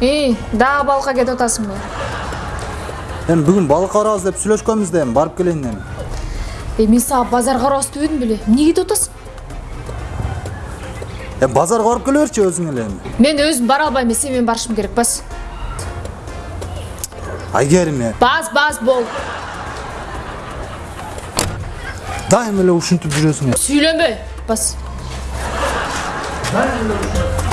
и дагы балыкка кетип атасыңбы эми бүгүн балык барабыз деп сүйлөшкөнбүз да эми барып келейин эми эми сага базар барабыз дебедим беле эмне кетип атасың эми базарга барып келе берчи өзүң эле мен өзүм бара албайм сен менен барышым керек бас. Айгериме бас бас бол. Дайыма эле ушинтип жүрөсүң сүйлөмө бас. Дайыма эле